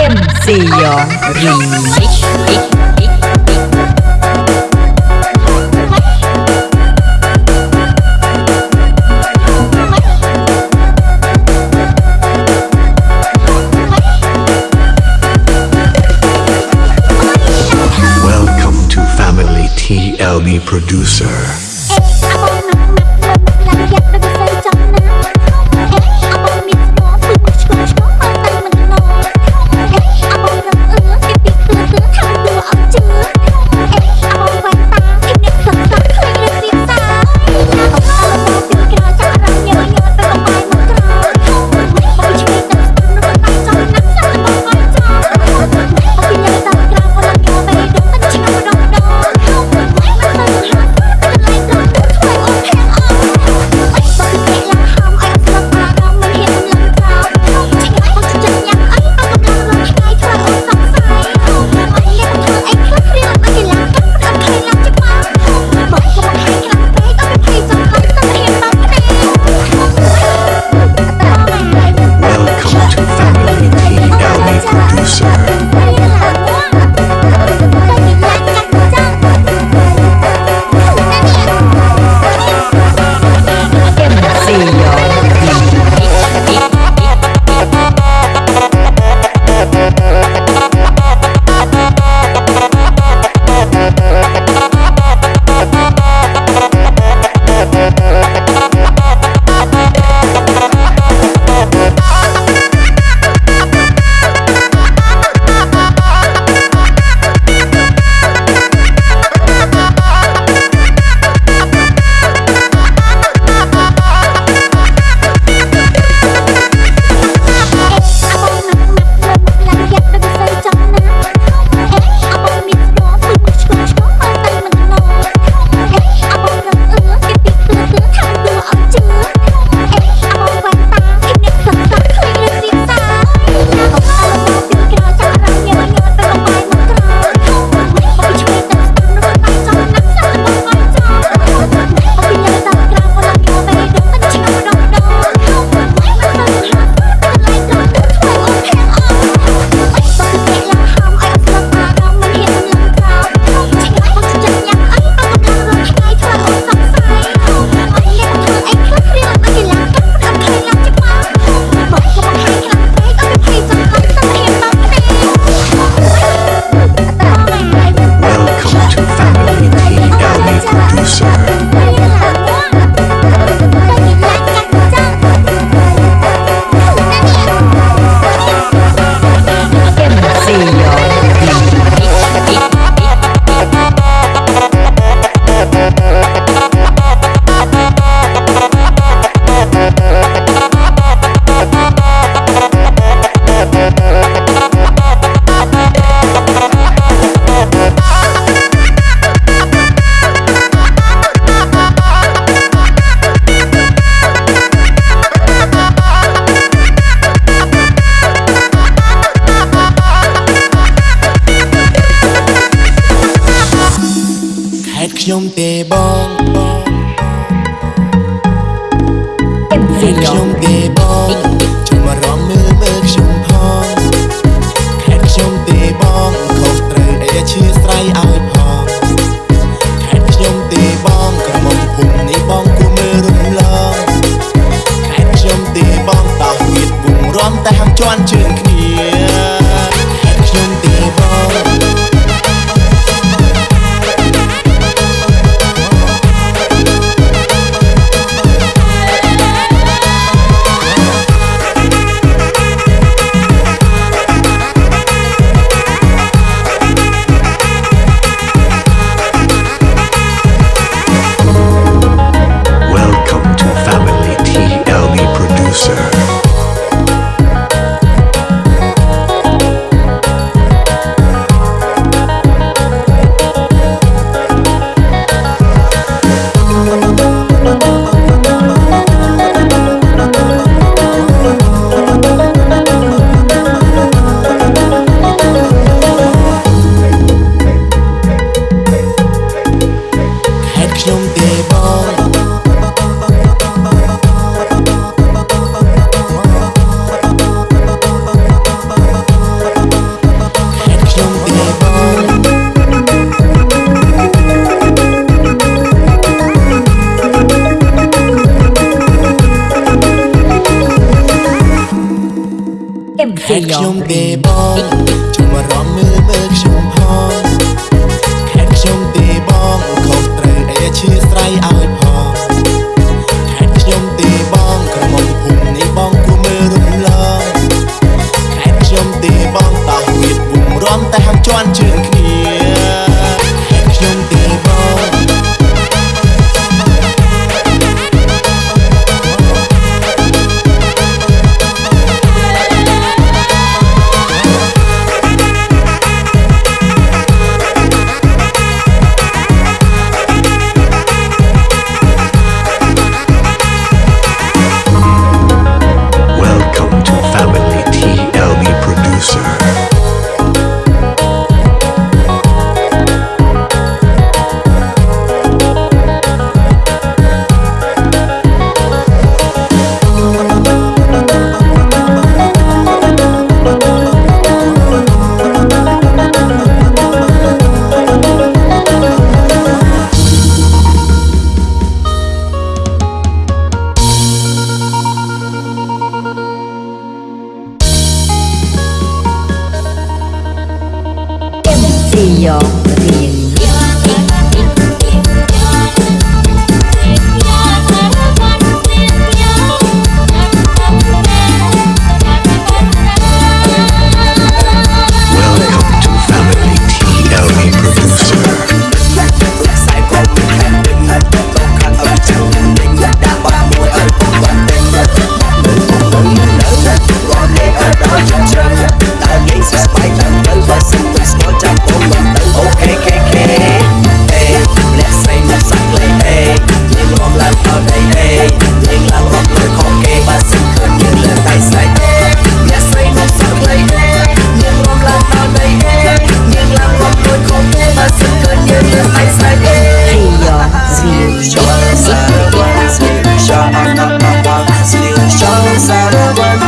MC Family TLB Producer. ខេតខ្ញុំទេបង ហេតុខ្ញុំទេបងជុំអារម្មណ៍មើលមើលខ្ញុំផងហេតុខ្ញុំទេបងខុសត្រូវអីអធិស្ឋានឲ្យផងហេតុខ្ញុំទេបងក្រមុំភូមិនេះបងគួរមើលរំលងហេតុខ្ញុំទេបងតោះវាពុំរំតែហាំជន់ជឿនគ្នា y'all.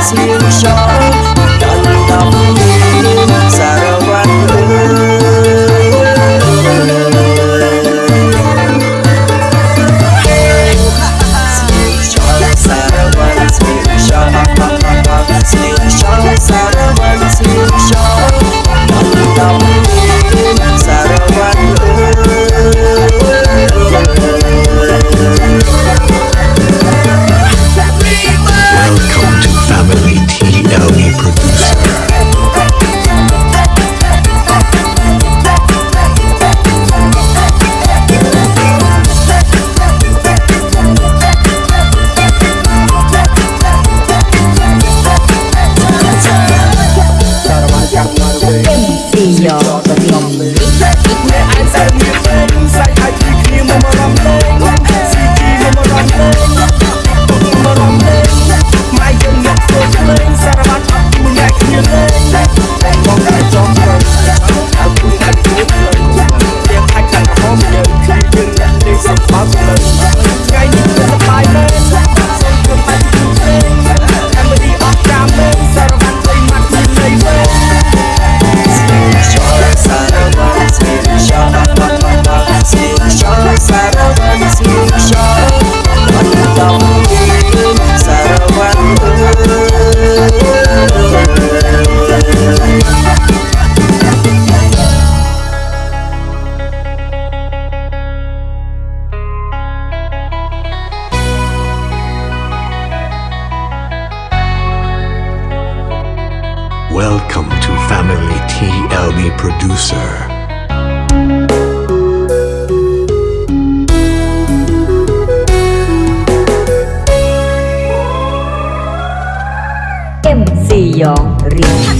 meus choros know. Welcome to Family TLB Producer. MC Young Rich.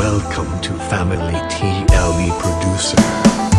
Welcome to Family TLB Producer.